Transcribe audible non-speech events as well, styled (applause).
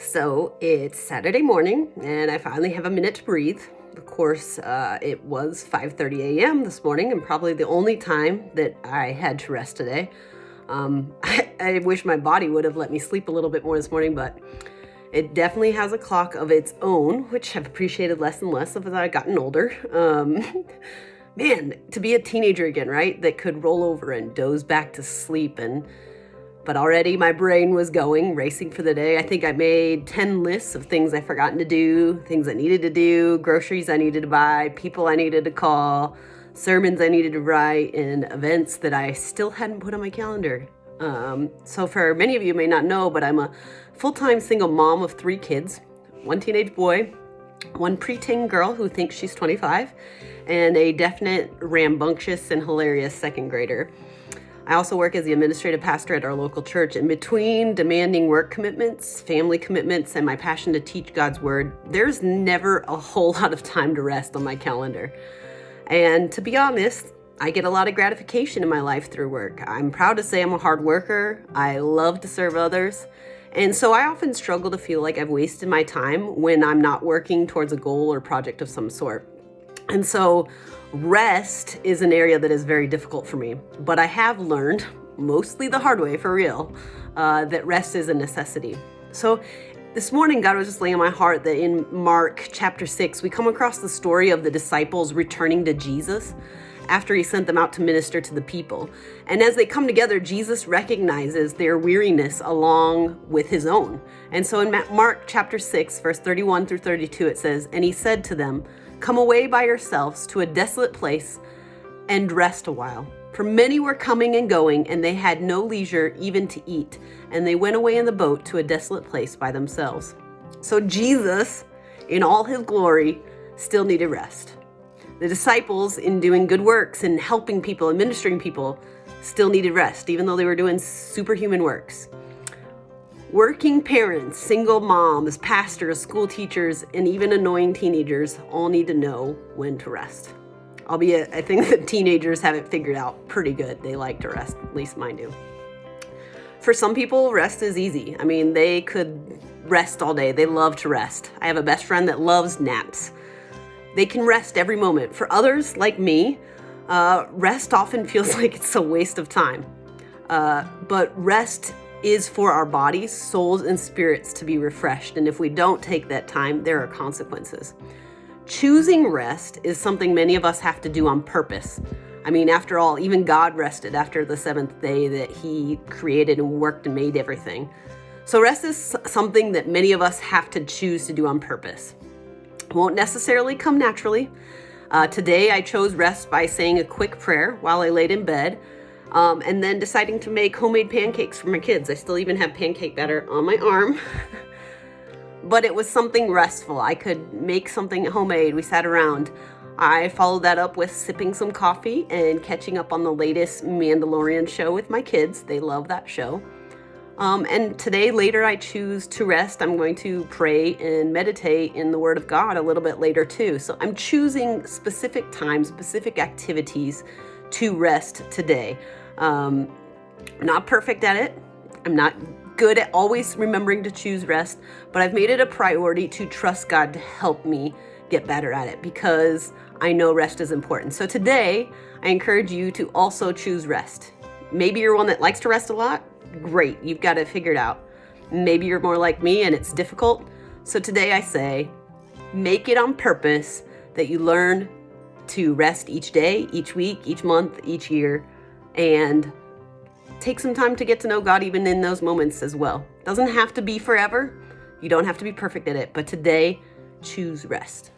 So it's Saturday morning and I finally have a minute to breathe. Of course, uh, it was 5.30 a.m. this morning and probably the only time that I had to rest today. Um, (laughs) I, I wish my body would have let me sleep a little bit more this morning, but it definitely has a clock of its own, which I've appreciated less and less as I've gotten older. Um, (laughs) man, to be a teenager again, right? That could roll over and doze back to sleep and but already my brain was going, racing for the day. I think I made 10 lists of things I'd forgotten to do, things I needed to do, groceries I needed to buy, people I needed to call, sermons I needed to write, and events that I still hadn't put on my calendar. Um, so for many of you may not know, but I'm a full-time single mom of three kids, one teenage boy, one preteen girl who thinks she's 25, and a definite rambunctious and hilarious second grader. I also work as the administrative pastor at our local church. And between demanding work commitments, family commitments, and my passion to teach God's word, there's never a whole (laughs) lot of time to rest on my calendar. And to be honest, I get a lot of gratification in my life through work. I'm proud to say I'm a hard worker. I love to serve others. And so I often struggle to feel like I've wasted my time when I'm not working towards a goal or project of some sort. And so Rest is an area that is very difficult for me, but I have learned, mostly the hard way for real, uh, that rest is a necessity. So this morning, God was just laying on my heart that in Mark chapter 6, we come across the story of the disciples returning to Jesus after he sent them out to minister to the people. And as they come together, Jesus recognizes their weariness along with his own. And so in Mark chapter 6, verse 31 through 32, it says, And he said to them, Come away by yourselves to a desolate place and rest a while. For many were coming and going, and they had no leisure even to eat. And they went away in the boat to a desolate place by themselves. So Jesus, in all his glory, still needed rest. The disciples, in doing good works and helping people and ministering people, still needed rest, even though they were doing superhuman works. Working parents, single moms, pastors, school teachers, and even annoying teenagers all need to know when to rest. Albeit, I think (laughs) that teenagers have it figured out pretty good. They like to rest, at least mine do. For some people, rest is easy. I mean, they could rest all day. They love to rest. I have a best friend that loves naps. They can rest every moment. For others, like me, uh, rest often (laughs) feels like it's a waste of time. Uh, but rest is for our bodies, souls, and spirits to be refreshed. And if we don't take that time, there are consequences. Choosing rest is something many of us have to do on purpose. I mean, after all, even God rested after the seventh day that he created and worked and made everything. So rest is something that many of us have to choose to do on purpose. It won't necessarily come naturally. Uh, today, I chose rest by saying a quick prayer while I laid in bed um, and then deciding to make homemade pancakes for my kids. I still even have pancake batter on my arm. (laughs) but it was something restful. I could make something homemade. We sat around. I followed that up with sipping some coffee and catching up on the latest Mandalorian show with my kids. They love that show. Um, and today, later, I choose to rest. I'm going to pray and meditate in the Word of God a little bit later, too. So I'm choosing specific times, specific activities to rest today. Um, not perfect at it. I'm not good at always remembering to choose rest, but I've made it a priority to trust God to help me get better at it because I know rest is important. So today, I encourage you to also choose rest. Maybe you're one that likes to rest a lot. Great, you've got it figured out. Maybe you're more like me and it's difficult. So today I say, make it on purpose that you learn to rest each day, each week, each month, each year, and take some time to get to know God even in those moments as well. Doesn't have to be forever. You don't have to be perfect at it, but today, choose rest.